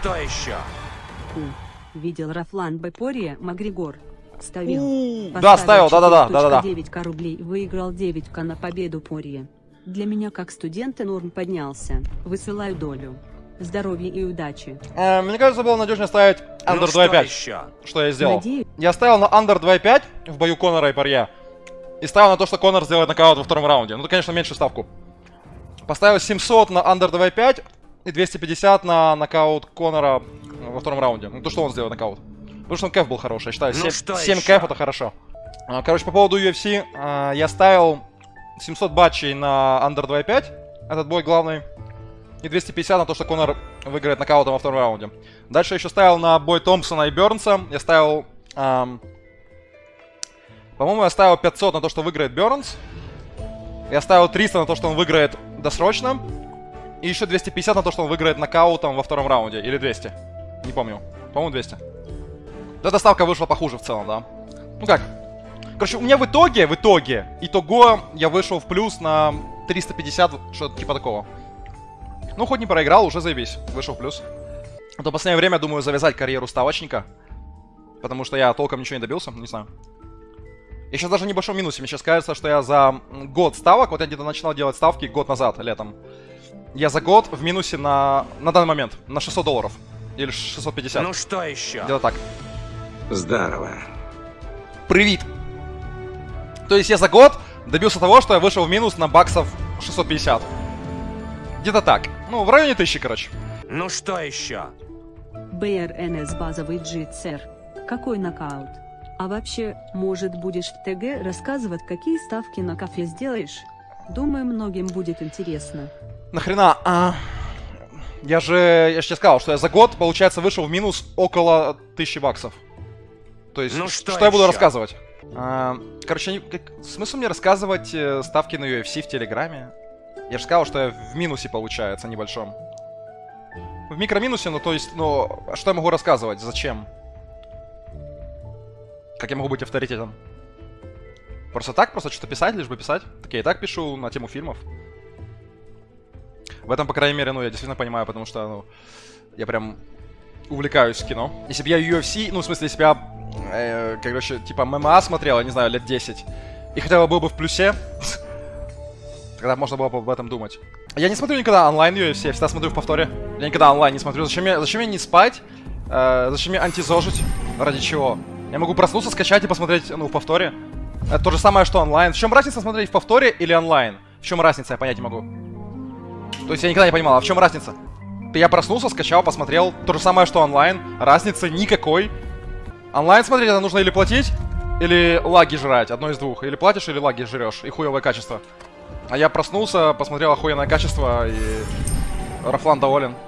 что еще? У. Видел Рафлан Бепория Магригор. Ставил. Да, ставил, да-да-да, да-да-да. 9к рублей. Выиграл 9к на победу Пория. Для меня как студента норм поднялся. Высылаю долю. Здоровья и удачи. Э, Мне кажется, было надежнее ставить Under ну что 2.5. еще? Что я сделал? Надеюсь. Я ставил на Under 2.5 в бою Конора и Парье. И ставил на то, что Конор сделает нокаут во втором раунде. Ну, конечно, меньше ставку. Поставил 700 на Under 2.5 и 250 на нокаут Конора во втором раунде. Ну, то, что он сделает нокаут. Потому что он кэф был хороший, я считаю. Ну 7, что 7 еще? кэф это хорошо. А, Короче, по поводу UFC, а, я ставил 700 батчей на Under 2.5. Этот бой главный. И 250 на то, что Конор выиграет нокаутом во втором раунде. Дальше я еще ставил на бой Томпсона и Бернса. Я ставил... ам, по-моему, я ставил 500 на то, что выиграет Бернс. Я ставил 300 на то, что он выиграет досрочно. И еще 250 на то, что он выиграет нокаутом во втором раунде. Или 200. Не помню. По-моему, 200. Вот Эта ставка вышла похуже в целом, да. Ну как? Короче, у меня в итоге, в итоге, итого я вышел в плюс на 350, вот что-то типа такого. Ну, хоть не проиграл, уже заебись. Вышел в плюс. А то в последнее время, думаю, завязать карьеру ставочника. Потому что я толком ничего не добился, не знаю. Я сейчас даже в небольшом минусе. Мне сейчас кажется, что я за год ставок, вот я где-то начинал делать ставки год назад, летом. Я за год в минусе на, на данный момент, на 600 долларов. Или 650. Ну что еще? Где-то так. Здорово. Привет. То есть я за год добился того, что я вышел в минус на баксов 650. Где-то так. Ну, в районе 1000, короче. Ну что еще? БРНС базовый джит-сэр. Какой нокаут? А вообще, может будешь в ТГ рассказывать, какие ставки на кафе сделаешь? Думаю, многим будет интересно. Нахрена? А, я же, я же тебе сказал, что я за год, получается, вышел в минус около 1000 баксов. То есть, Ну что что я буду рассказывать? А, короче, как- смысл мне рассказывать э, ставки на UFC в Телеграме? Я же сказал, что я в минусе получается небольшом. В микроминусе, ну то есть, ну, а что я могу рассказывать? Зачем? Как я могу быть авторитетом? Просто так, просто что-то писать, лишь бы писать. Так я и так пишу на тему фильмов. В этом, по крайней мере, ну, я действительно понимаю, потому что, ну, я прям увлекаюсь кино. Если бы я UFC, ну, в смысле, если бы я, э, короче, типа ММА смотрел, я не знаю, лет 10, и хотя бы был бы в плюсе, тогда можно было бы об этом думать. Я не смотрю никогда онлайн UFC, я всегда смотрю в повторе. Я никогда онлайн не смотрю. Зачем мне, зачем мне не спать? Э, зачем мне антизожить? Ради чего? Я могу проснуться, скачать и посмотреть, ну, в повторе. Это то же самое, что онлайн. В чем разница смотреть в повторе или онлайн? В чем разница, я понять не могу. То есть я никогда не понимал, а в чем разница? Я проснулся, скачал, посмотрел. То же самое, что онлайн. Разницы никакой. Онлайн смотреть это нужно или платить, или лаги жрать. Одно из двух. Или платишь, или лаги жрешь. И хуевое качество. А я проснулся, посмотрел охуенное качество, и Рафлан доволен.